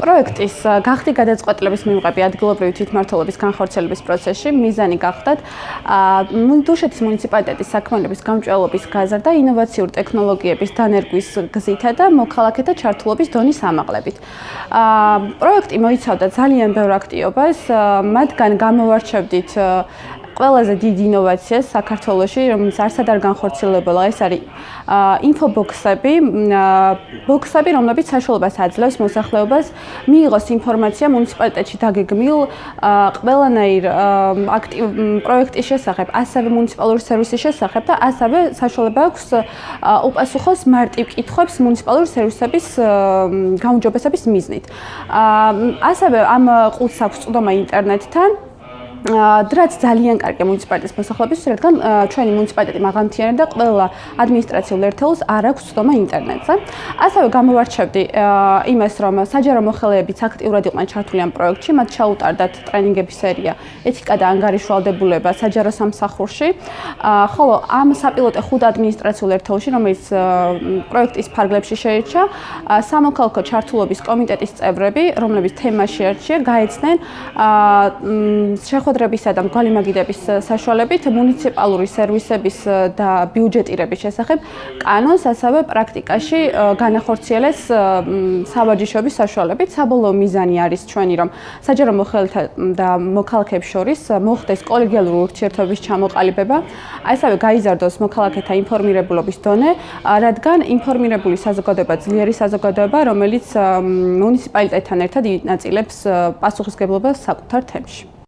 პროექტის გახდი გადაწყვეტილების მიღები ადგილობრივი თვითმმართველობის განხორციელების პროცესში მიზანი გახდათ დუშეთის მუნიციპალიტეტის საქმიანობის გამჭვირვალობის გაზრდა ინოვაციურ ტექნოლოგიების დანერგვის გზითა და მოქალაქეთა ჩართულობის დონის ამაღლებით. პროექტი მოიცავდა ძალიან ბევრ აქტიობას, მათგან გამოვარჩევდით ყველაზე დიდი ინოვაცია საქართველოში, რომელიც არსად არ განხორციელებულა, ეს არის ინფობოქსები, ბოქსები, რომლებიც საშუალებას აძლევს მოსახლეობას. მიიღოს ინფორმაცია მუნიციპალიტეტში დაგეგმილ ყველანაირ აქტივ პროექტის შესახებ, ასევე მუნიციპალური სერვისის შესახებ და ასევე საშუალება აქვს უპასუხოს მარტივ კითხვებს მუნიციპალური სერვისების გაუმჯობესების მიზნით. ასევე ამ ყუთს აქვს წვდომა ინტერნეტთან დრაც ძალიან კარგი მუნიციპალიტეტის მოსახლეობის, რადგან ჩვენი მუნიციპალიტეტი მაღალმთიანი და ყველა ადმინისტრაციულ ერთეულს არ აქვს ცდომა ინტერნეტზე. ასევე გამოვარჩევდი იმას, რომ საჯარო მოხელეებიც აქტიურად იყვნენ ჩართული ამ პროექტში, მათ ჩაუტარდათ ტრენინგების სერია ეთიკა და ანგარიშვალდებულება საჯარო სამსახურში. ხოლო ამ საპილოტე ხუთ ადმინისტრაციულ ერთეულში, რომელიც პროექტის ფარგლებში შეირჩა, სამოქალაქო ჩართულობის კომიტეტის წევრები, რომლებიც თემაში არჩია, გაეცნენ შეხ შეხვედრებისა და მგალი მაგიდების საშუალებით მუნიციპალური სერვისების და ბიუჯეტირების შესახებ კანონს ასევე პრაქტიკაში განახორციელეს საბაჯიშობის საშუალებით. საბოლოო მიზანი არის ჩვენი, რომ საჯარო მოხელეთა და მოქალაქეებს შორის მოხდეს კოლეგიალური ურთიერთობების ჩამოყალიბება, ასევე გაიზარდოს მოქალაქეთა ინფორმირებულობის დონე, რადგან ინფორმირებული საზოგადოება ძლიერი საზოგადოება, რომელიც მუნიციპალიტეტთან ერთად ინაწილებს პასუხისგებლობას საკუთარ თემში.